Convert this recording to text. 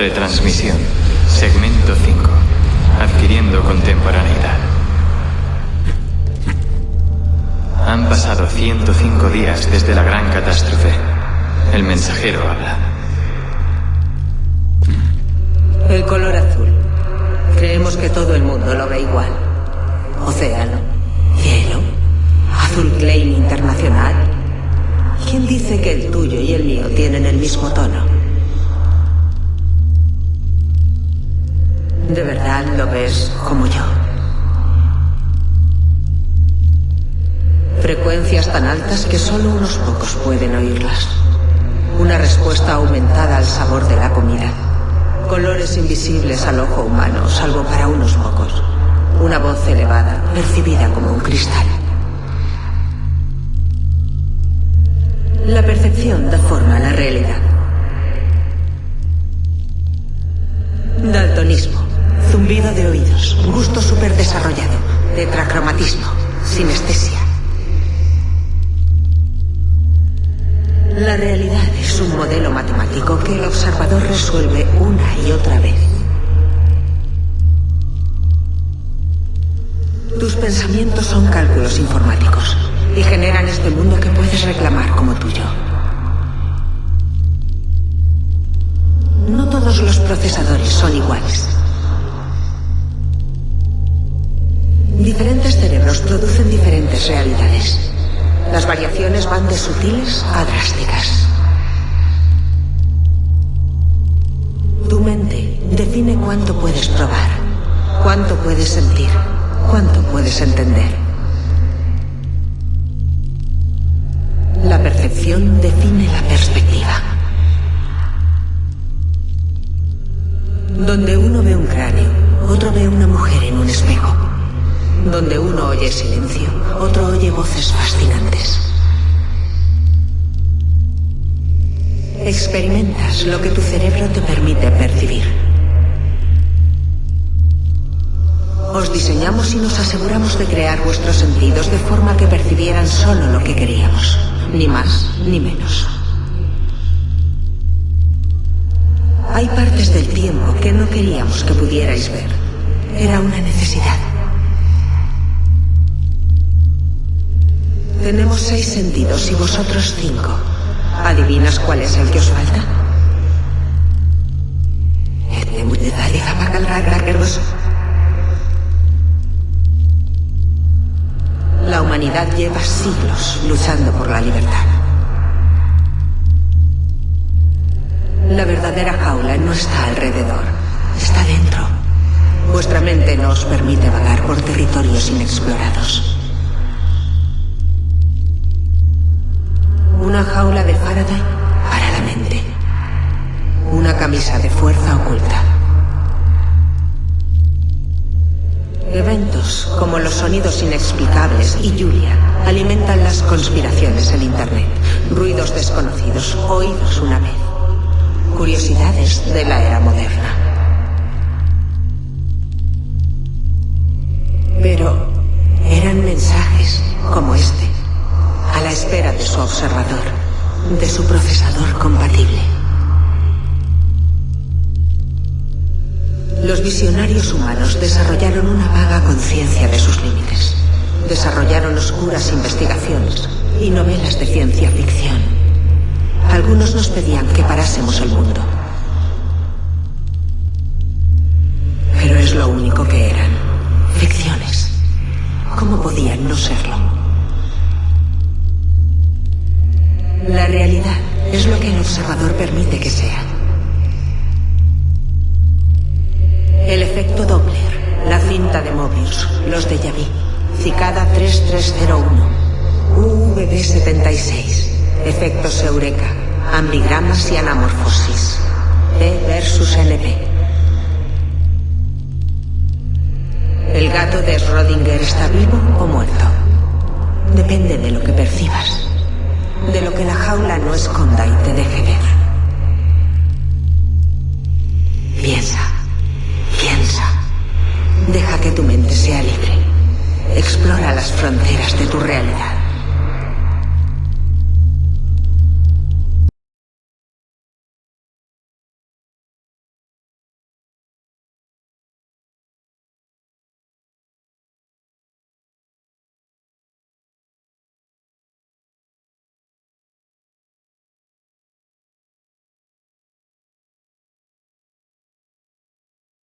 Retransmisión. Segmento 5. Adquiriendo contemporaneidad. Han pasado 105 días desde la gran catástrofe. El mensajero habla. El color azul. Creemos que todo el mundo lo ve igual. Océano, cielo, azul Klein internacional. ¿Quién dice que el tuyo y el mío tienen el mismo tono? Tan altas que solo unos pocos pueden oírlas. Una respuesta aumentada al sabor de la comida. Colores invisibles al ojo humano, salvo para unos pocos. Una voz elevada, percibida como un cristal. La percepción da forma a la realidad. Daltonismo, zumbido de oídos, gusto superdesarrollado, tetracromatismo, sinestesia. Que el observador resuelve una y otra vez. Tus pensamientos son cálculos informáticos y generan este mundo que puedes reclamar como tuyo. No todos los procesadores son iguales. Diferentes cerebros producen diferentes realidades. Las variaciones van de sutiles a drásticas. Tu mente define cuánto puedes probar, cuánto puedes sentir, cuánto puedes entender. La percepción define la perspectiva. Donde uno ve un cráneo, otro ve una mujer en un espejo. Donde uno oye silencio, otro oye voces fascinantes. Experimentas lo que tu cerebro te permite percibir. Os diseñamos y nos aseguramos de crear vuestros sentidos de forma que percibieran solo lo que queríamos, ni más ni menos. Hay partes del tiempo que no queríamos que pudierais ver. Era una necesidad. Tenemos seis sentidos y vosotros cinco. ¿Adivinas cuál es el que os falta? La humanidad lleva siglos luchando por la libertad. La verdadera jaula no está alrededor, está dentro. Vuestra mente no os permite vagar por territorios inexplorados. Eventos como los sonidos inexplicables y Julia alimentan las conspiraciones en Internet. Ruidos desconocidos, oídos una vez. Curiosidades de la era moderna. Pero eran mensajes como este, a la espera de su observador, de su procesador compatible. Los visionarios humanos desarrollaron una vaga conciencia de sus límites. Desarrollaron oscuras investigaciones y novelas de ciencia ficción. Algunos nos pedían que parásemos el mundo. Pero es lo único que eran. Ficciones. ¿Cómo podían no serlo? Efecto Doppler, la cinta de Mobius, los de vu, Cicada 3301, UVB76, efectos Eureka, ambigramas y anamorfosis, P versus NP. ¿El gato de Schrödinger está vivo o muerto? Depende de lo que percibas, de lo que la jaula no esconda y te dé que tu mente sea libre. Explora las fronteras de tu realidad.